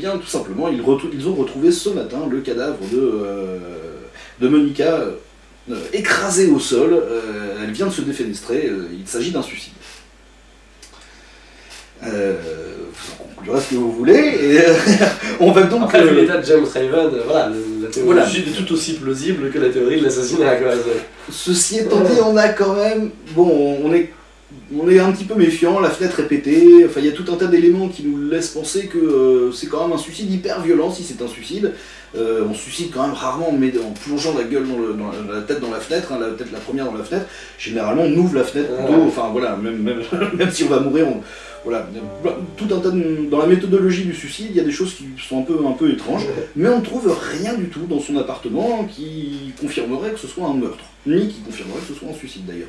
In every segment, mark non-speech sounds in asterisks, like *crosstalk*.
Bien, tout simplement, ils, ils, ont retrouvé ce matin le cadavre de, de Monica écrasée au sol. elle vient de se défenestrer. il s'agit d'un suicide. Euh, vous en conclurez ce que vous voulez, et euh, *laughs* on va donc... Après, l'état de James Raven, voilà, la théorie est tout aussi plausible que la théorie de l'assassinat. Ceci étant dit, on a quand même... Bon, on est on est un petit peu méfiant, la fenêtre est pétée, enfin il y a tout un tas d'éléments qui nous laissent penser que euh, c'est quand même un suicide hyper violent si c'est un suicide. Euh, on suicide quand même rarement mais en plongeant la gueule dans, la tête dans la fenêtre, hein, la tête la première dans la fenêtre. Généralement on ouvre la fenêtre plutôt, enfin voilà, même, même, *laughs* même si on va mourir, on, voilà, tout un tas dans la méthodologie du suicide, il y a des choses qui sont un peu, un peu étranges, mais on ne trouve rien du tout dans son appartement qui confirmerait que ce soit un meurtre, ni qui confirmerait que ce soit un suicide d'ailleurs.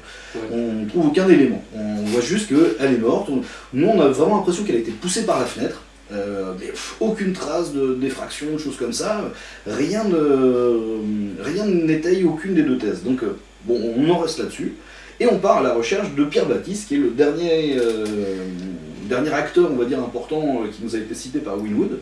On ne trouve aucun élément, on voit juste qu'elle est morte, nous on a vraiment l'impression qu'elle a été poussée par la fenêtre, euh, aucune trace de d'effraction, de choses comme ça, rien n'étaye aucune des deux thèses. Donc euh, bon, on en reste là-dessus. Et on part à la recherche de Pierre Baptiste, qui est le dernier, euh, dernier acteur, on va dire, important, qui nous a été cité par Winwood,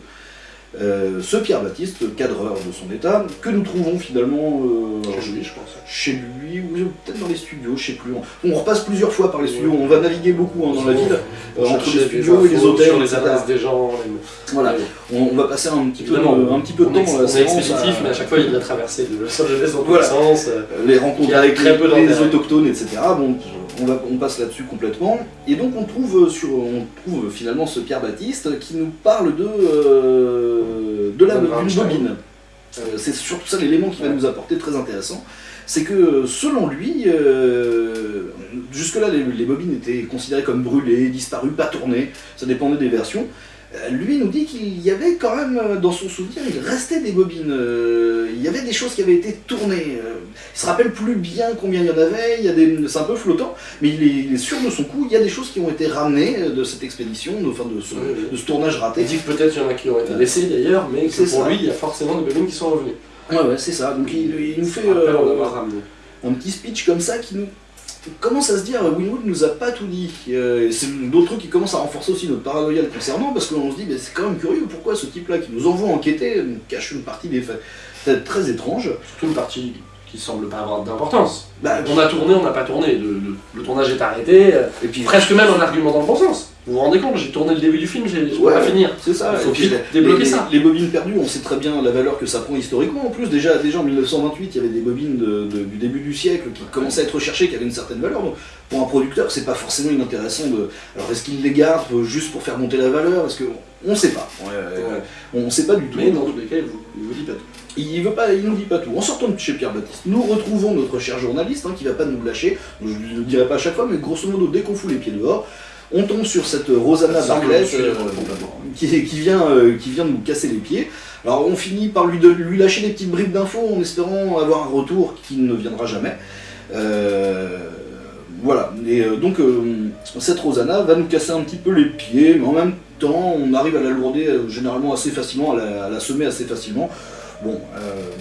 euh, ce Pierre Baptiste, cadreur de son état, que nous trouvons finalement euh, chez lui, je pense. Chez lui, ou peut-être dans les studios, je sais plus. On, repasse plusieurs fois par les studios, on va naviguer beaucoup hein, dans la ville, euh, entre les studios et les hôtels, les adresses des gens. Voilà, on, va passer un petit peu, un petit peu de temps séance. expéditif, mais à chaque fois il a traversé de Los Angeles dans tous les sens. Les rencontres avec les, autochtones, etc. Bon, on, passe là-dessus complètement. Et donc on trouve, sur, on trouve finalement ce Pierre Baptiste qui nous parle de, euh, de la d'une bobine. Euh, c'est surtout ça l'élément qui va nous apporter très intéressant. C'est que selon lui, euh, jusque-là les, les, bobines étaient considérées comme brûlées, disparues, pas tournées, ça dépendait des versions. Euh, lui nous dit qu'il y avait quand même, euh, dans son souvenir, il restait des bobines, euh, il y avait des choses qui avaient été tournées. il se rappelle plus bien combien il y en avait, il c'est un peu flottant, mais il est, sûr de son coup, il y a des choses qui ont été ramenées de cette expédition, de, enfin de, ce, tournage raté. Il dit que peut-être il y en a qui ont été laissés d'ailleurs, mais que pour lui, il y a forcément des bobines qui sont revenues. Ouais, ouais, c'est ça. Donc il, nous fait un petit speech comme ça qui nous commence à se dire, Winwood nous a pas tout dit. Euh, c'est d'autres trucs qui commencent à renforcer aussi notre paranoïa concernant, parce qu'on se dit, c'est quand même curieux, pourquoi ce type-là qui nous envoie enquêter nous cache une partie des faits très étrange. Surtout une partie qui semble pas avoir d'importance. Bah, on a tourné, on n'a pas tourné, le, tournage est arrêté, et puis presque même un argument dans le bon sens. Vous vous rendez compte, j'ai tourné le début du film, j'ai ouais, pas finir. C'est ça, il faut débloquer ça. Les, bobines perdues, on sait très bien la valeur que ça prend historiquement. En plus, déjà, déjà en 1928, il y avait des bobines du début du siècle qui commençaient à être recherchées, qui avaient une certaine valeur. Donc, pour un producteur, c'est pas forcément inintéressant de. Alors, est-ce qu'il les garde juste pour faire monter la valeur? Est-ce que. On sait pas. On sait pas du tout. Mais dans tous les cas, il vous, vous dit pas tout. Il veut pas, il nous dit pas tout. En sortant de chez Pierre Baptiste, nous retrouvons notre cher journaliste, hein, qui va pas nous lâcher. Je ne le dirai pas à chaque fois, mais grosso modo, dès qu'on fout les pieds dehors, on tombe sur cette Rosanna Barclay euh, qui, vient, euh, qui vient de nous casser les pieds. Alors on finit par lui, de, lui lâcher des petites bribes d'infos en espérant avoir un retour qui ne viendra jamais. Euh, voilà, et donc cette Rosanna va nous casser un petit peu les pieds, mais en même temps on arrive à la lourder généralement assez facilement, à la, semer assez facilement. Bon,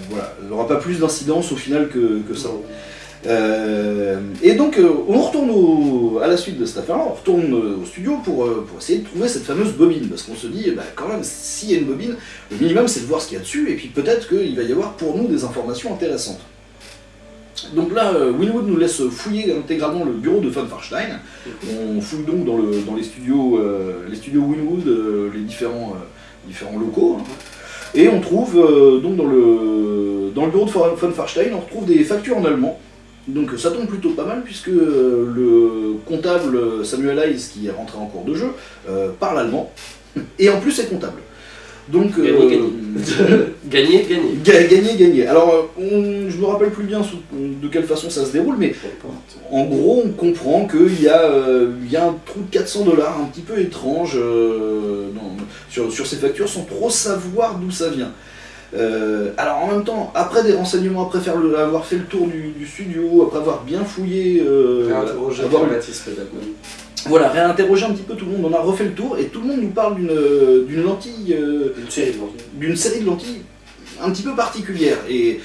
voilà, elle n'aura pas plus d'incidence au final que, que ça. Euh, et donc, euh, on retourne à la suite de cette affaire-là, on retourne euh, au studio pour, essayer de trouver cette fameuse bobine, parce qu'on se dit, bah, quand même, s'il y a une bobine, le minimum c'est de voir ce qu'il y a dessus, et puis peut-être qu'il va y avoir pour nous des informations intéressantes. Donc là, Winwood nous laisse fouiller intégralement le bureau de Von Farstein. On fouille donc dans, le, dans les, studios, les studios Winwood, les différents, locaux. Hein. Et on trouve, donc dans le, dans le bureau de Von Farstein, on retrouve des factures en allemand. Donc ça tombe plutôt pas mal puisque euh, le comptable Samuel Hayes qui est rentré en cours de jeu euh, parle allemand et en plus est comptable. Donc gagner, gagner. *laughs* gagner, gagner. Alors je me rappelle plus bien de quelle façon ça se déroule, mais en gros on comprend qu'il y, euh, y, a un trou de 400 dollars un petit peu étrange sur, sur ces factures sans trop savoir d'où ça vient. Euh, alors en même temps, après des renseignements, après faire avoir fait le tour du, studio, après avoir bien fouillé... Euh, réinterroger avoir, Voilà, réinterroger un petit peu tout le monde, on a refait le tour et tout le monde nous parle d'une lentille... Euh, d'une série de lentilles un petit peu particulière. Et,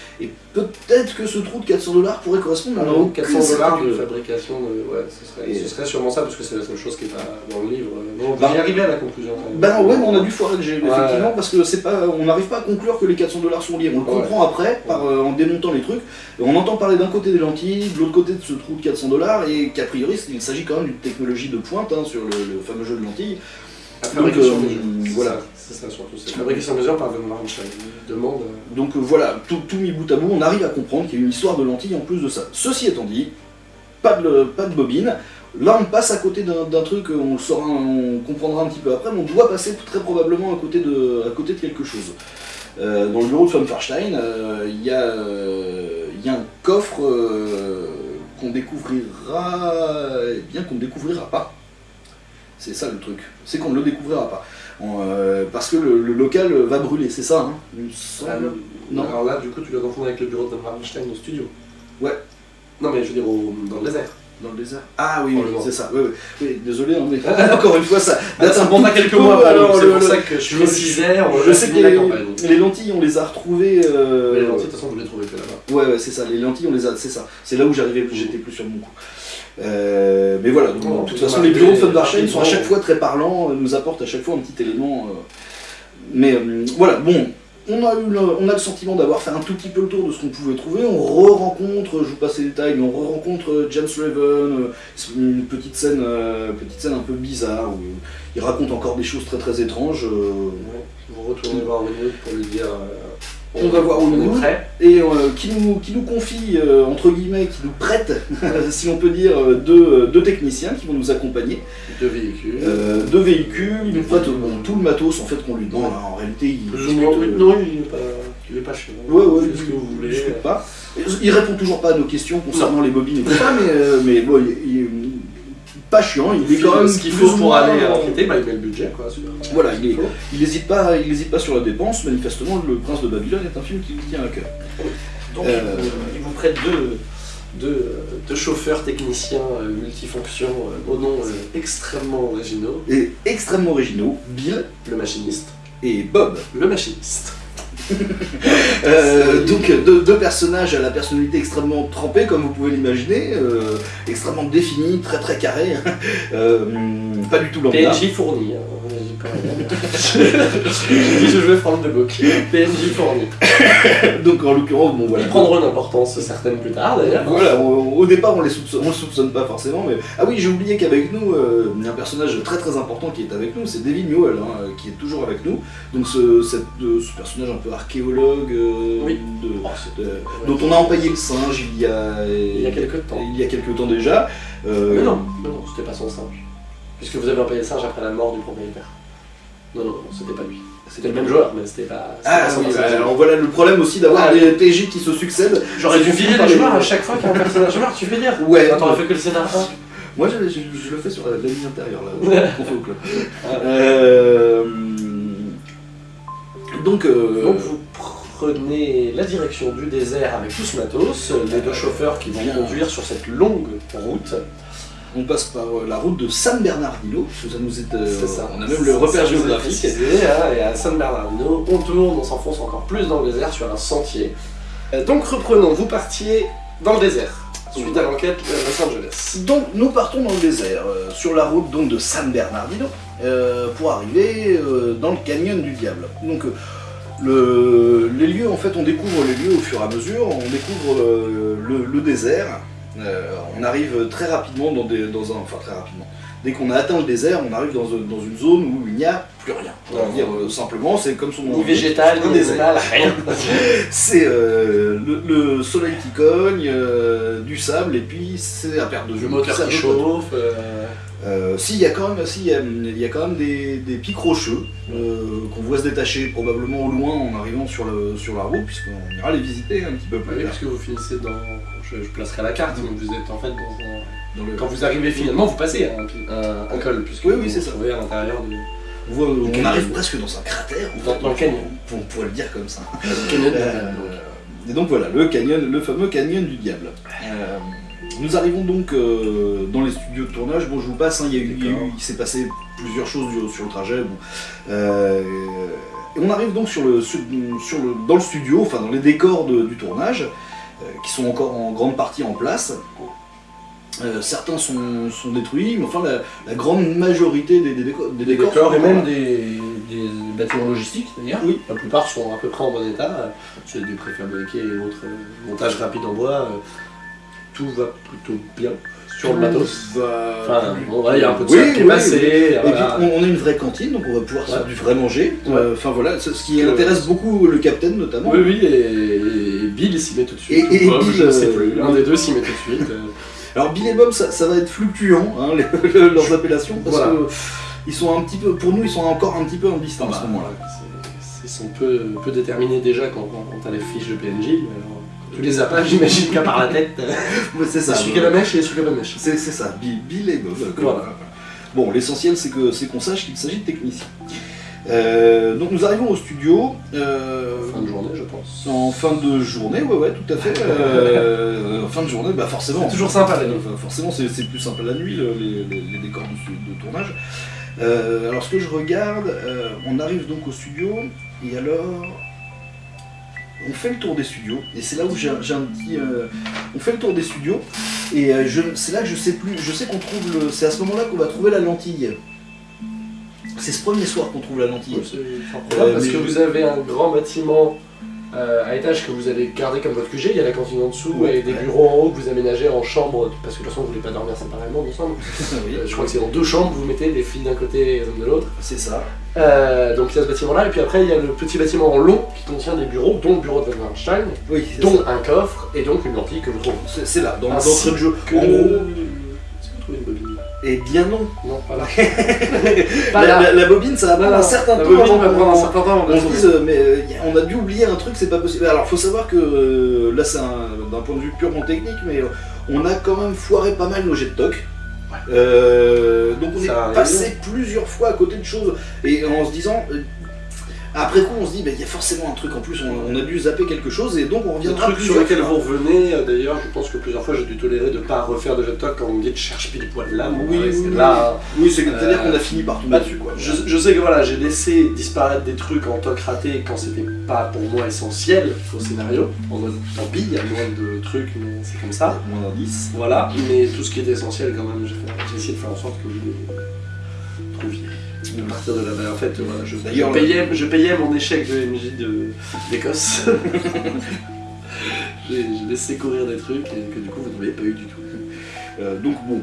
peut-être que ce trou de 400 dollars pourrait correspondre à un 400 dollars de fabrication, ouais, ce serait, ce serait, sûrement ça, parce que c'est la seule chose qui est pas dans le livre. on va y arriver à la conclusion. Ben ouais, mais on a dû foirer le effectivement, parce que c'est pas, on n'arrive pas à conclure que les 400 dollars sont liés. On le comprend après, par, euh, en démontant les trucs. on entend parler d'un côté des lentilles, de l'autre côté de ce trou de 400 dollars, et qu'a priori, il s'agit quand même d'une technologie de pointe hein, sur le, fameux jeu de lentilles. Donc, euh, voilà. C'est ça surtout, c'est fabrication mesure par Von demande. Euh, Donc voilà, tout, tout mis bout à bout, on arrive à comprendre qu'il y a une histoire de lentilles en plus de ça. Ceci étant dit, pas de, pas de bobine. Là, on passe à côté d'un truc, on, saura, on comprendra un petit peu après, mais on doit passer très probablement à côté de, à côté de quelque chose. Euh, dans le bureau de von Farstein, euh, il y, euh, y, a un coffre qu'on découvrira, eh bien qu'on ne découvrira pas. C'est ça le truc, c'est qu'on ne le découvrira pas. parce que le, local va brûler, c'est ça, hein, ah, non. Alors là, du coup, tu le confonds avec le bureau de Farstein au studio. Ouais. Non, mais je veux dire dans le désert. Dans le désert Ah oui, oui c'est ça. Oui, oui. désolé, hein, mais *laughs* encore une fois, ça ah, date un bon quelques mois. Alors, c'est pour ça que je précisais. Je sais que les, les, lentilles, on les a retrouvées. Euh... Les lentilles, de toute façon, vous les trouvez là-bas. Ouais, ouais, c'est ça. Les lentilles, on les a. C'est ça. C'est là où j'arrivais, j'étais plus sur mon coup. Euh, mais voilà, donc, de toute façon, les bureaux de Funbarchain sont à chaque fois très parlants, euh, nous apportent à chaque fois un petit élément. Euh. Mais voilà, bon, on a, eu le, on a le sentiment d'avoir fait un tout petit peu le tour de ce qu'on pouvait trouver. On re-rencontre, je vous passe les détails, mais on re-rencontre James Raven, une petite scène, euh, petite scène un peu bizarre où il raconte encore des choses très très étranges. Euh. vous retournez voir pour lui dire on va voir où on est prêt. Et euh, qui, nous, qui nous confie, euh, entre guillemets, qui nous prête, si on peut dire, euh, deux, techniciens qui vont nous accompagner. Deux véhicules. deux véhicules, il nous prête tout le matos en fait qu'on lui demande. en réalité, il. non, il n'est pas, il est pas chez nous. Ouais, ouais, ce que vous voulez. Pas. Il répond toujours pas à nos questions concernant les bobines et tout ça, mais, mais bon, il, pas chiant, il est quand même ce qu'il faut pour aller enquêter, bah, il met le budget quoi. Voilà, il n'hésite pas, il hésite pas sur la dépense. Manifestement, Le Prince de Babylone est un film qui lui tient à cœur. Donc, euh, il vous prête deux, deux, chauffeurs techniciens euh, multifonctions euh, au nom extrêmement originaux. Et extrêmement originaux, Bill, le machiniste, et Bob, le machiniste. *laughs* Euh, donc deux, personnages à la personnalité extrêmement trempée comme vous pouvez l'imaginer, euh, extrêmement définis, très très carrés, euh, pas du tout lambda. Fourni. Hein. J'ai dit je vais prendre de book. PNJ fourni. *laughs* donc en l'occurrence, bon voilà. Ils prendront une importance certaine plus tard d'ailleurs. Voilà, au, départ on les soupçonne, on le soupçonne pas forcément, mais ah oui j'ai oublié qu'avec nous, il y a un personnage très très important qui est avec nous, c'est David Newell hein, qui est toujours avec nous. Donc ce, ce personnage un peu archéologue euh, oh, dont on a empaillé le singe il y a, il y a quelques temps. Il y a quelques temps déjà. Euh, mais non, non, c'était pas son singe. Puisque vous avez empaillé le singe après la mort du propriétaire. Non, non, c'était pas lui. C'était le même joueur, mais c'était pas. Ah oui, bah, alors voilà le problème aussi d'avoir ah, des PJ qui se succèdent. J'aurais dû virer les joueurs à chaque fois qu'il y a un personnage tu veux dire Ouais. Attends, fait que le scénario. *laughs* Moi je, le fais sur la, ligne intérieure là, *laughs* on club. Euh, donc, euh, Donc vous prenez la direction du désert avec tout ce matos, les deux chauffeurs qui vont conduire sur cette longue route. On passe par euh, la route de San Bernardino, ça nous est, euh, ça. on a même le repère géographique. Hein, et à San Bernardino, on tourne, on s'enfonce encore plus dans le désert sur un sentier. Donc reprenons, vous partiez dans le désert suite à l'enquête de Los Angeles. Donc nous partons dans le désert, sur la route donc, de San Bernardino, pour arriver dans le canyon du diable. Donc les lieux, en fait, on découvre les lieux au fur et à mesure, on découvre euh, le, désert, euh, on arrive très rapidement dans, des, dans un... enfin très rapidement, dès qu'on a atteint le désert, on arrive dans, une zone où il n'y a plus rien. On va dire euh, simplement, c'est comme son nom. Ni végétal, ni désert. rien. *laughs* c'est le, soleil qui cogne, du sable, et puis c'est à perte de vue. Le moteur qui chauffe. Euh, si, il y a quand même, si, y a, quand même des, pics rocheux euh, qu'on voit se détacher probablement au loin en arrivant sur, le, sur la route, puisqu'on ira les visiter un petit peu plus oui, Parce que vous finissez dans. Je, placerai la carte, mais vous êtes en fait dans, le... Quand vous arrivez finalement, vous passez un, col, puisque oui, oui, c'est ça. vous à l'intérieur du. On, arrive presque dans un cratère, dans, le canyon. On, pourrait le dire comme ça. Euh, et donc voilà, le canyon, le fameux canyon du diable. Nous arrivons donc euh, dans les studios de tournage. Bon, je vous passe, hein, il, il, s'est passé plusieurs choses sur le trajet. Euh, et on arrive donc sur le, sur le, dans le studio, enfin dans les décors du tournage, euh, qui sont encore en grande partie en place. certains sont, sont, détruits, mais enfin la, grande majorité des, des, décors, des décors, et même des, des, bâtiments logistiques d'ailleurs. Oui. La plupart sont à peu près en bon état. C'est des préfabriqués et autres montages rapides en bois. Tout va plutôt bien sur le matos. Enfin, il y a un peu de oui, qui est passé. Et puis on, a une vraie cantine, donc on va pouvoir faire du vrai manger. Euh, enfin voilà, ce qui intéresse beaucoup le capitaine notamment. Oui, oui, et, Bill s'y met tout de suite. Et, Bob, Bill, je sais plus. L'un des deux s'y met tout de suite. *laughs* Alors Bill et Bob, ça, va être fluctuant, hein, *laughs* leurs appellations, parce que ils sont un petit peu, pour nous, ils sont encore un petit peu en distance à ce moment-là. Ils sont peu, peu déterminés déjà quand, quand, on a les fiches de PNJ. Tu les as pas, *laughs* j'imagine, qu'à part la tête. *laughs* c'est ça. Celui qui a la mèche et celui qui a la mèche. C'est ça, Bill, et Bob. Bon, l'essentiel c'est qu'on sache qu'il s'agit de techniciens. Euh, donc nous arrivons au studio. Euh, fin de journée, je pense. En fin de journée, ouais, ouais, tout à fait. Euh, fin de journée, bah forcément. C'est toujours sympa la nuit. forcément, c'est plus sympa la nuit, les, décors de, tournage. alors, ce que je regarde, on arrive donc au studio, et alors, on fait le tour des studios, et c'est là où j'ai un petit... Euh, on fait le tour des studios, et euh, c'est là que je sais plus, je sais qu'on trouve le... C'est à ce moment-là qu'on va trouver la lentille. C'est ce premier soir qu'on trouve la lentille. Euh, parce que vous avez un grand bâtiment euh, à étage que vous allez garder comme votre QG, il y a la cantine en dessous et des bureaux en haut que vous aménagez en chambre, parce que de toute façon vous voulez pas dormir séparément ensemble. *laughs* Euh, je crois que c'est dans deux chambres, vous mettez les filles d'un côté et les hommes de l'autre. C'est ça. Euh, donc il y a ce bâtiment là, et puis après il y a le petit bâtiment en long qui contient des bureaux, dont le bureau de Van Einstein, dont un coffre et donc une lentille que vous trouvez. C'est là, dans l'entrée de jeu. En gros. Eh bien non. Non, pas là. *laughs* la, bobine, ça va prendre un certain temps. La va prendre un certain temps. On se mais euh, on a dû oublier un truc, c'est pas possible. Alors, faut savoir que euh, là, c'est d'un point de vue purement technique, mais on a quand même foiré pas mal nos jets de toc. Donc on est passé plusieurs fois à côté de choses. Et en se disant après coup, on se dit, bah, il y a forcément un truc en plus, on, a dû zapper quelque chose, et donc on reviendra. Un truc sur lequel vous revenez, euh, d'ailleurs, je pense que plusieurs fois j'ai dû tolérer de ne pas refaire de jet talk quand on me dit cherche pile poil là. Oui, oui, là. Oui, c'est-à-dire qu'on a fini par tout dessus, quoi. Je, sais que voilà, j'ai laissé disparaître des trucs en toc raté quand c'était pas pour moi essentiel au scénario. En mode, tant pis, il y a moins de trucs, mais c'est comme ça. Moins d'indices. Voilà, mais tout ce qui est essentiel, quand même, j'ai essayé de faire en sorte que vous les trouviez de partir de là En fait, je, payais, je, payais, mon échec de MJ d'Écosse. *laughs* J'ai laissé courir des trucs et que du coup vous n'avez pas eu du tout. Euh, donc bon,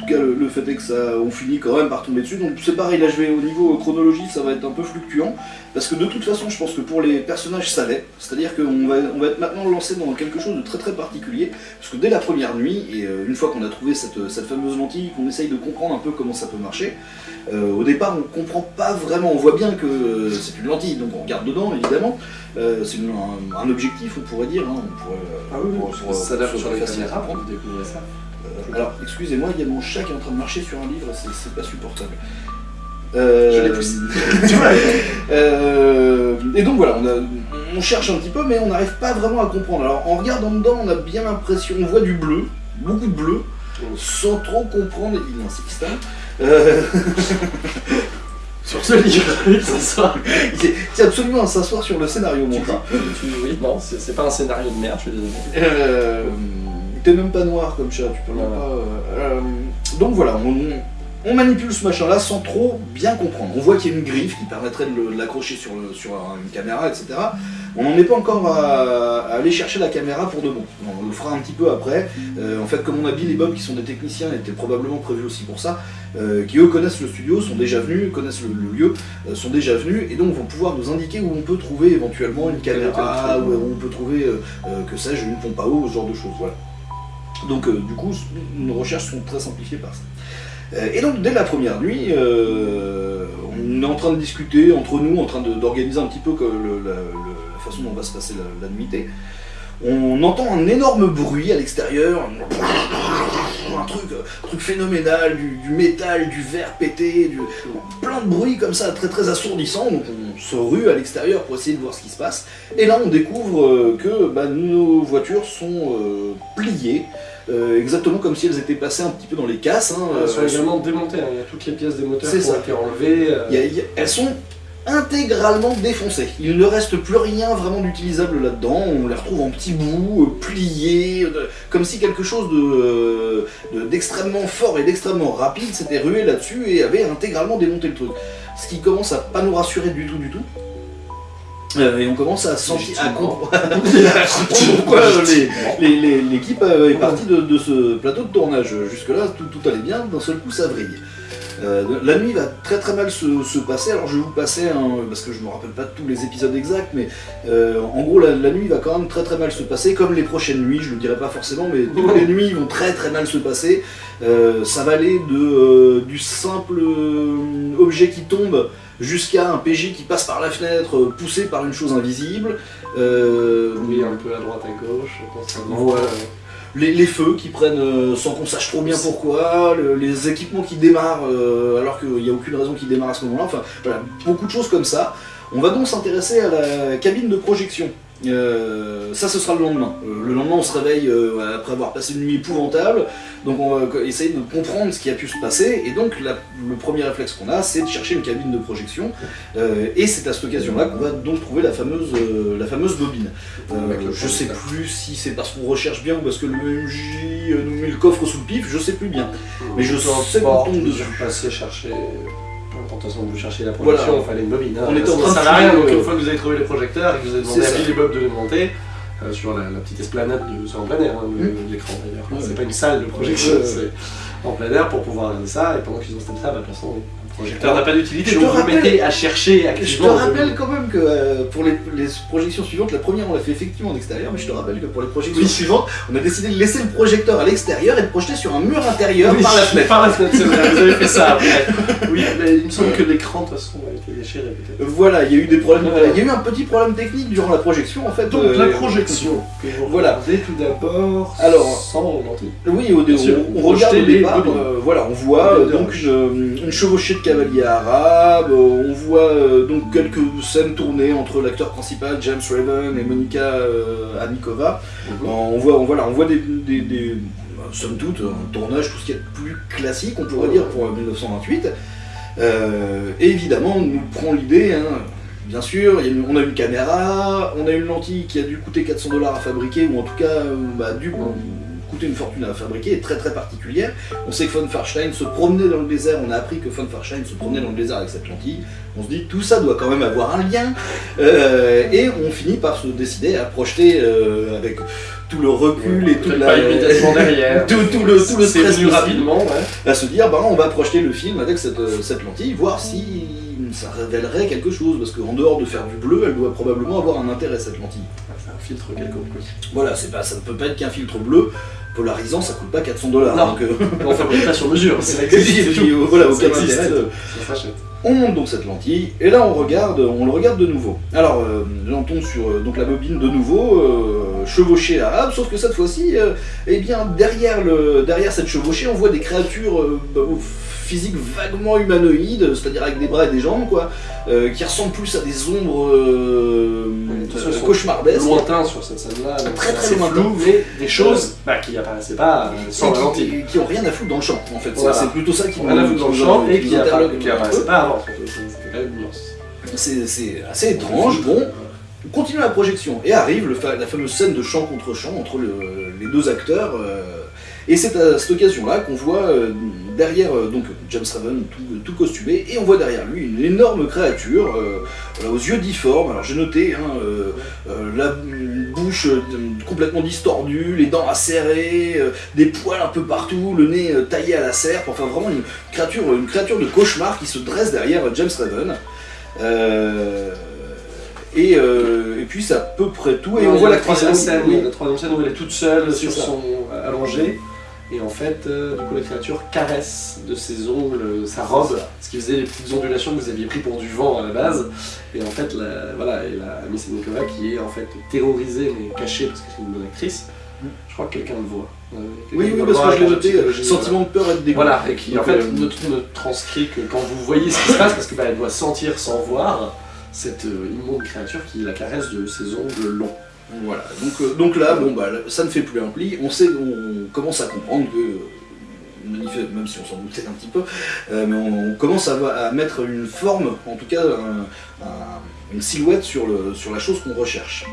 tout cas le, fait est que ça, on finit quand même par tomber dessus. Donc c'est pareil, là je vais au niveau chronologie, ça va être un peu fluctuant. Parce que de toute façon, je pense que pour les personnages, ça l'est. C'est-à-dire qu'on va, on va être maintenant lancé dans quelque chose de très très particulier. Parce que dès la première nuit, et euh, une fois qu'on a trouvé cette, fameuse lentille, qu'on essaye de comprendre un peu comment ça peut marcher, euh, au départ, on comprend pas vraiment. On voit bien que c'est une lentille, donc on regarde dedans, évidemment. Euh, c'est un, objectif, on pourrait dire. Hein. On pourrait, ah oui, ça sur, sur les caméras, découvrir ça. Alors, excusez-moi, il y a mon chat qui est en train de marcher sur un livre, c'est pas supportable. Euh, je l'ai poussé. *laughs* euh, et donc voilà, on, on, cherche un petit peu, mais on n'arrive pas vraiment à comprendre. Alors en regardant dedans, on a bien l'impression, on voit du bleu, beaucoup de bleu, sans trop comprendre. Il insiste. Euh... *laughs* sur ce livre, *laughs* il s'assoit. C'est absolument à s'asseoir sur le scénario, mon. Oui, non, c'est pas un scénario de merde, je suis désolé. Euh, T'es même pas noir comme chat, tu peux pas. Euh, donc voilà, on, on manipule ce machin-là sans trop bien comprendre. On voit qu'il y a une griffe qui permettrait de l'accrocher sur, sur, une caméra, etc. On n'en est pas encore à, aller chercher la caméra pour de bon. On le fera un petit peu après. Euh, en fait, comme on a Bill et Bob qui sont des techniciens, étaient probablement prévus aussi pour ça, euh, qui eux connaissent le studio, sont déjà venus, connaissent le, lieu, euh, sont déjà venus, et donc vont pouvoir nous indiquer où on peut trouver éventuellement une caméra, où on peut trouver, que sais-je, une pompe à eau, ce genre de choses. Voilà. Donc du coup, nos recherches sont très simplifiées par ça. Euh, et donc dès la première nuit, euh, on est en train de discuter entre nous, en train d'organiser un petit peu la, façon dont va se passer la, nuitée. On entend un énorme bruit à l'extérieur, un truc, truc phénoménal, du, métal, du verre pété, plein de bruit comme ça, très très assourdissant. On se rue à l'extérieur pour essayer de voir ce qui se passe. Et là on découvre euh, que bah, nos voitures sont pliées, euh, exactement comme si elles étaient passées un petit peu dans les casses. Hein, elles sont euh, également démontées, hein. il y a toutes les pièces des moteurs qui ont été enlevées. Euh. elles sont intégralement défoncés. Il ne reste plus rien vraiment d'utilisable là-dedans, on les retrouve en petits bouts, euh, pliés, comme si quelque chose d'extrêmement fort et d'extrêmement rapide s'était rué là-dessus et avait intégralement démonté le truc. Ce qui commence à pas nous rassurer du tout du tout. Euh, et on commence à sentir, à comprendre *laughs* pourquoi l'équipe est partie de, ce plateau de tournage. Jusque-là, tout, tout allait bien, d'un seul coup ça vrille. Euh, la nuit va très très mal se, passer, alors je vais vous passer, parce que je me rappelle pas tous les épisodes exacts, mais euh, en gros la, nuit va quand même très très mal se passer, comme les prochaines nuits, je le dirai pas forcément, mais toutes *laughs* les nuits vont très très mal se passer. Euh, ça va aller de, du simple objet qui tombe jusqu'à un PJ qui passe par la fenêtre, poussé par une chose invisible. oui, un peu à droite à gauche, voilà les, feux qui prennent euh, sans qu'on sache trop bien pourquoi, les équipements qui démarrent euh, alors qu'il n'y a aucune raison qu'ils démarrent à ce moment-là, enfin voilà, beaucoup de choses comme ça. On va donc s'intéresser à la cabine de projection. Euh, ça, ce sera le lendemain. Euh, le lendemain, on se réveille euh, après avoir passé une nuit épouvantable, donc on va essayer de comprendre ce qui a pu se passer, et donc le premier réflexe qu'on a, c'est de chercher une cabine de projection, et c'est à cette occasion-là qu'on va donc trouver la fameuse, la fameuse bobine. je sais plus si c'est parce qu'on recherche bien ou parce que le MJ nous met le coffre sous le pif, je sais plus bien. Mais je sais qu'on tombe dessus. passer chercher de toute façon, vous cherchez la projection, il fallait une bobine. Hein. On était en train ça n'a rien, donc une fois que vous avez trouvé les projecteurs et que vous avez demandé à Billy Bob de les monter, euh, sur la, petite esplanade de, sur en plein air, hein, hmm. l'écran d'ailleurs. C'est pas une salle de projection, c'est en plein air pour pouvoir regarder ça, et pendant qu'ils ont installé ça, bah, de toute façon, projecteur n'a pas d'utilité, donc vous mettez à chercher activement. Je te rappelle quand même que euh, pour les, projections suivantes, la première on l'a fait effectivement en extérieur, mais je te rappelle que pour les projections suivantes, on a décidé de laisser le projecteur à l'extérieur et de projeter sur un mur intérieur par la fenêtre. Par la fenêtre, c'est vrai, vous avez fait ça après. Oui, mais il me semble que l'écran de toute façon a été déchiré peut-être. Voilà, il y a eu des problèmes. Il y a eu un petit problème technique durant la projection en fait. Donc la euh, projection. voilà. tout d'abord. Alors. Sans lentille. Oui, au, on, on, regarde au départ. Euh, voilà, on voit donc une, une chevauchée de cavaliers arabes on voit euh, donc quelques scènes tournées entre l'acteur principal James Raven et Monica euh, Anikova. Mhm. On voit, on, voilà, on voit des, des, somme toute, un tournage, tout ce qui est plus classique, on pourrait dire, pour 1928. Euh, et évidemment, on nous prend l'idée, hein, bien sûr, on a une caméra, on a une lentille qui a dû coûter 400 dollars à fabriquer, ou en tout cas, bah, du, coûté une fortune à fabriquer, est très très particulière. On sait que von Farstein se promenait dans le désert, on a appris que von Farstein se promenait dans le désert avec cette lentille. On se dit tout ça doit quand même avoir un lien. Euh, et on finit par se décider à projeter euh, avec tout le recul et toute la derrière. *laughs* tout, tout, le, tout le stress rapidement, à se dire bah, on va projeter le film avec cette, euh, cette lentille, voir si ça révélerait quelque chose, parce qu'en dehors de faire du bleu, elle doit probablement avoir un intérêt cette lentille. Ah, c'est un filtre quelconque. Voilà, c'est pas, ça ne peut pas être qu'un filtre bleu, polarisant, ça coûte pas 400 dollars. Non, donc, euh... *laughs* on fabrique pas sur mesure. C'est euh, voilà, aucun intérêt. On monte donc cette lentille, et là on regarde, on le regarde de nouveau. Alors, euh, j'entends sur euh, donc la bobine de nouveau, euh, chevauchée arabe, sauf que cette fois-ci, eh bien, derrière, le, derrière cette chevauchée, on voit des créatures bah, physiques vaguement humanoïdes, c'est-à-dire avec des bras et des jambes, quoi, qui ressemblent plus à des ombres oui, cauchemardesques. Lointains sur cette scène-là, très très lointain. mais des choses bah, qui apparaissaient pas sans la lentille. Qui, ont rien à foutre dans le champ, en fait. C'est plutôt ça qui rien à foutre dans le champ et qui apparaissait pas c'est assez étrange. Bon, on continue la projection et arrive la fameuse scène de chant contre chant entre les deux acteurs. Euh, et c'est à cette occasion-là qu'on voit euh, derrière euh, donc James Raven tout, costumé, et on voit derrière lui une énorme créature aux yeux difformes. Alors j'ai noté hein, la bouche complètement distordue, les dents acérées, des poils un peu partout, le nez taillé à la serpe, enfin vraiment une créature, une créature de cauchemar qui se dresse derrière James Raven. Et, et, puis c'est à peu près tout. Et on voit la troisième scène, la troisième scène où elle est toute seule sur son allongé. Et en fait, euh, du coup, la créature caresse de ses ongles euh, sa robe, ce qui faisait les petites ondulations que vous aviez pris pour du vent à la base. Et en fait, la, voilà, et la Miss Nikova qui est en fait terrorisée mais cachée parce que c'est une bonne actrice. Je crois que quelqu'un le voit. Euh, oui, oui, parce que je l'ai noté, sentiment de peur et de dégoût. Voilà, et qui en fait ne, transcrit que quand vous voyez ce qui se passe, parce qu'elle doit sentir sans voir cette immonde créature qui la caresse de ses ongles longs. Voilà, donc, euh, donc là, bon, bah, ça ne fait plus un pli, on, sait, on commence à comprendre que même si on s'en doutait un petit peu, euh, mais on, commence à, mettre une forme, en tout cas une silhouette sur la chose qu'on recherche.